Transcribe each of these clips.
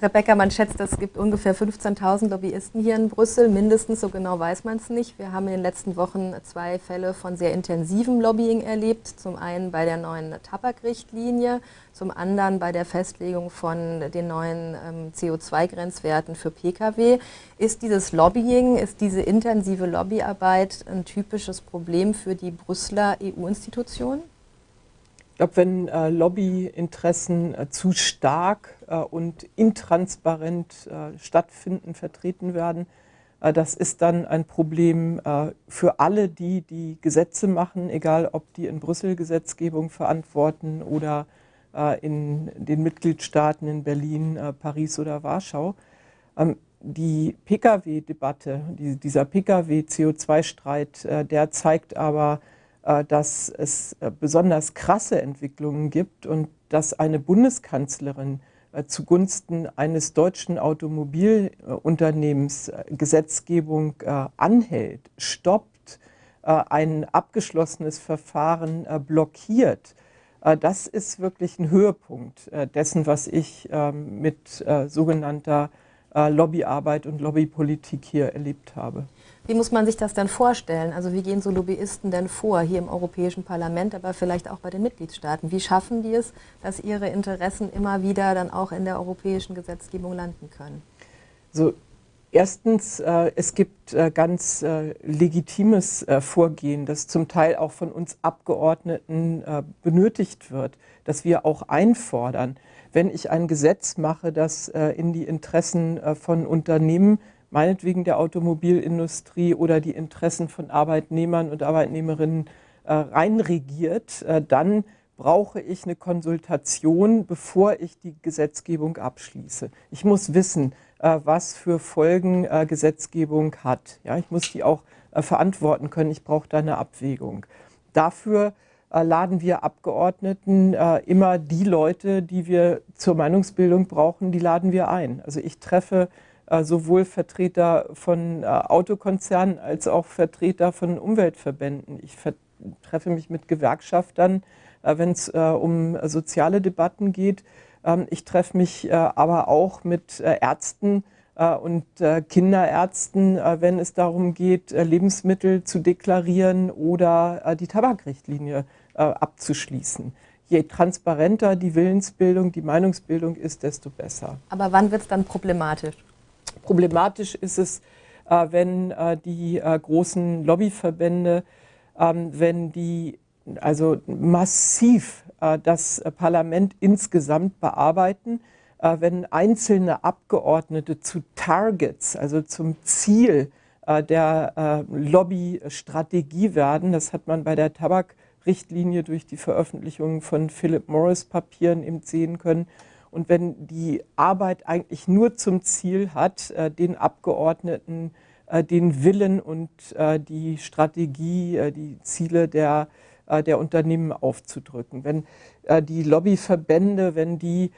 Rebecca, man schätzt, es gibt ungefähr 15.000 Lobbyisten hier in Brüssel, mindestens, so genau weiß man es nicht. Wir haben in den letzten Wochen zwei Fälle von sehr intensivem Lobbying erlebt. Zum einen bei der neuen Tabakrichtlinie, zum anderen bei der Festlegung von den neuen ähm, CO2-Grenzwerten für Pkw. Ist dieses Lobbying, ist diese intensive Lobbyarbeit ein typisches Problem für die Brüsseler EU-Institutionen? Ich glaube, wenn äh, Lobbyinteressen äh, zu stark äh, und intransparent äh, stattfinden, vertreten werden, äh, das ist dann ein Problem äh, für alle die, die Gesetze machen, egal ob die in Brüssel Gesetzgebung verantworten oder in den Mitgliedstaaten in Berlin, Paris oder Warschau. Ähm, die Pkw-Debatte, die, dieser Pkw-CO2-Streit, der zeigt aber, dass es äh, besonders krasse Entwicklungen gibt und dass eine Bundeskanzlerin äh, zugunsten eines deutschen Automobilunternehmens Gesetzgebung anhält, stoppt, ein abgeschlossenes Verfahren blockiert. Das ist wirklich ein Höhepunkt dessen, was ich ähm, mit sogenannter Lobbyarbeit und Lobbypolitik hier erlebt habe. Wie muss man sich das dann vorstellen? Also wie gehen so Lobbyisten denn vor, hier im Europäischen Parlament, aber vielleicht auch bei den Mitgliedstaaten? Wie schaffen die es, dass ihre Interessen immer wieder dann auch in der europäischen Gesetzgebung landen können? So, erstens, äh, es gibt äh, ganz äh, legitimes äh, Vorgehen, das zum Teil auch von uns Abgeordneten äh, benötigt wird, dass wir auch einfordern. Wenn ich ein Gesetz mache, das äh, in die Interessen von Unternehmen meinetwegen der Automobilindustrie oder die Interessen von Arbeitnehmern und Arbeitnehmerinnen äh, reinregiert, äh, dann brauche ich eine Konsultation, bevor ich die Gesetzgebung abschließe. Ich muss wissen, äh, was für Folgen äh, Gesetzgebung hat. Ja, ich muss die auch äh, verantworten können. Ich brauche da eine Abwägung. Dafür laden wir Abgeordneten immer die Leute, die wir zur Meinungsbildung brauchen, die laden wir ein. Also ich treffe sowohl Vertreter von äh, Autokonzernen als auch Vertreter von Umweltverbänden. Ich treffe mich mit Gewerkschaftern, äh, wenn es um soziale Debatten geht. Ähm, ich treffe mich aber auch mit Ärzten und Kinderärzten, wenn es darum geht, Lebensmittel zu deklarieren oder die Tabakrichtlinie abzuschließen je transparenter die Willensbildung, die Meinungsbildung ist, desto besser. Aber wann wird es dann problematisch? Problematisch ist es, äh, wenn äh, die äh, großen Lobbyverbände, ähm, wenn die also massiv das Parlament insgesamt bearbeiten, wenn einzelne Abgeordnete zu Targets, also zum Ziel der Lobbystrategie werden. Das hat man bei der Tabakrichtlinie durch die Veröffentlichung von Philip Morris Papieren eben sehen können. Und wenn die Arbeit eigentlich nur zum Ziel hat, äh, den Abgeordneten äh, den Willen und äh, die Strategie, die Ziele der, der Unternehmen aufzudrücken. Wenn die Lobbyverbände, wenn die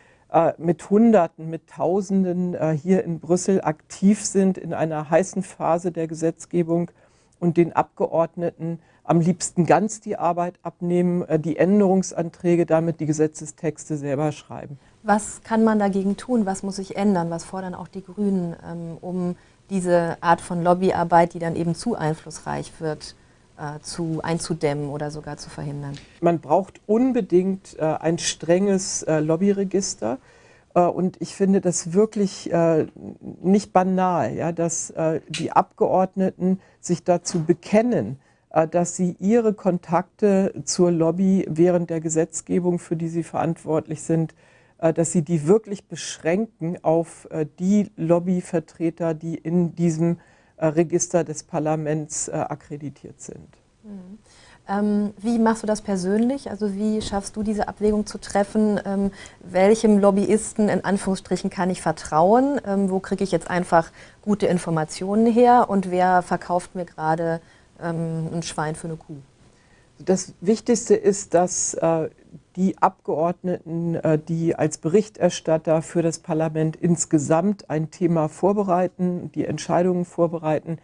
mit Hunderten, mit Tausenden hier in Brüssel aktiv sind in einer heißen Phase der Gesetzgebung und den Abgeordneten am liebsten ganz die Arbeit abnehmen, die Änderungsanträge, damit die Gesetzestexte selber schreiben. Was kann man dagegen tun? Was muss sich ändern? Was fordern auch die Grünen, ähm, um diese Art von Lobbyarbeit, die dann eben zu einflussreich wird, äh, zu einzudämmen oder sogar zu verhindern? Man braucht unbedingt äh, ein strenges äh, Lobbyregister. Äh, und ich finde das wirklich äh, nicht banal, ja, dass die Abgeordneten sich dazu bekennen, dass sie ihre Kontakte zur Lobby während der Gesetzgebung, für die sie verantwortlich sind, dass sie die wirklich beschränken auf äh, die Lobbyvertreter, die in diesem äh, Register des Parlaments akkreditiert sind. Mhm. Ähm, wie machst du das persönlich? Also wie schaffst du diese Abwägung zu treffen? Ähm, welchem Lobbyisten in Anführungsstrichen kann ich vertrauen? Ähm, wo kriege ich jetzt einfach gute Informationen her? Und wer verkauft mir gerade ähm, ein Schwein für eine Kuh? Das Wichtigste ist, dass äh, die Abgeordneten, äh, die als Berichterstatter für das Parlament insgesamt ein Thema vorbereiten, die Entscheidungen vorbereiten,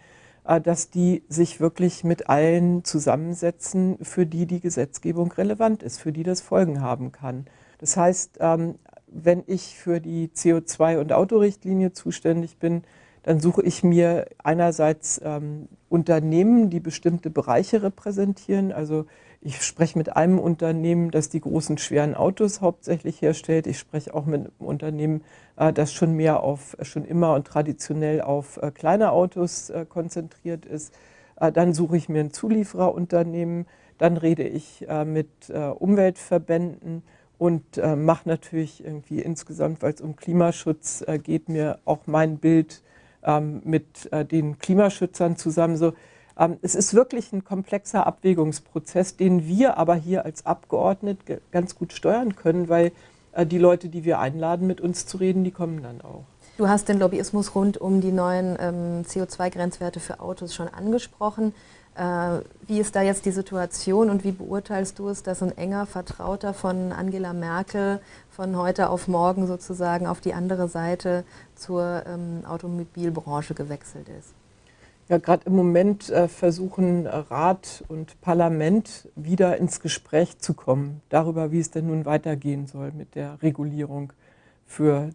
äh, dass die sich wirklich mit allen zusammensetzen, für die die Gesetzgebung relevant ist, für die das Folgen haben kann. Das heißt, ähm, wenn ich für die CO2- und Autorichtlinie zuständig bin, dann suche ich mir einerseits ähm, Unternehmen, die bestimmte Bereiche repräsentieren. Also ich spreche mit einem Unternehmen, das die großen schweren Autos hauptsächlich herstellt. Ich spreche auch mit einem Unternehmen, äh, das schon mehr auf, schon immer und traditionell auf äh, kleine Autos äh, konzentriert ist. Äh, dann suche ich mir ein Zuliefererunternehmen. Dann rede ich äh, mit äh, Umweltverbänden und mache natürlich irgendwie insgesamt, weil es um Klimaschutz geht, mir auch mein Bild ähm, mit äh, den Klimaschützern zusammen. So, ähm, es ist wirklich ein komplexer Abwägungsprozess, den wir aber hier als Abgeordnete ganz gut steuern können, weil äh, die Leute, die wir einladen, mit uns zu reden, die kommen dann auch. Du hast den Lobbyismus rund um die neuen ähm, CO2-Grenzwerte für Autos schon angesprochen. Äh, wie ist da jetzt die Situation und wie beurteilst du es, dass ein enger Vertrauter von Angela Merkel von heute auf morgen sozusagen auf die andere Seite zur ähm, Automobilbranche gewechselt ist? Ja, gerade im Moment äh, versuchen Rat und Parlament wieder ins Gespräch zu kommen darüber, wie es denn nun weitergehen soll mit der Regulierung für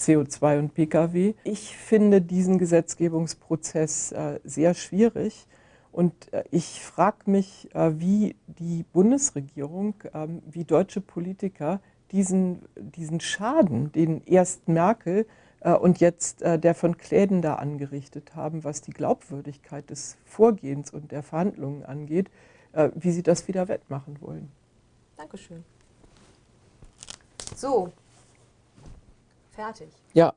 CO2 und Pkw. Ich finde diesen Gesetzgebungsprozess äh, sehr schwierig und äh, ich frage mich, äh, wie die Bundesregierung, ähm, wie deutsche Politiker diesen, diesen Schaden, den erst Merkel äh, und jetzt der von Kläden da angerichtet haben, was die Glaubwürdigkeit des Vorgehens und der Verhandlungen angeht, wie sie das wieder wettmachen wollen. Dankeschön. So, fertig. Ja.